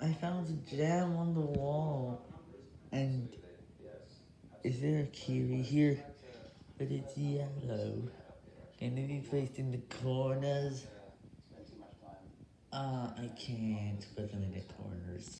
I found a gem on the wall, and is there a kiwi here? But it's yellow. Can it be placed in the corners? Uh, I can't put them in the.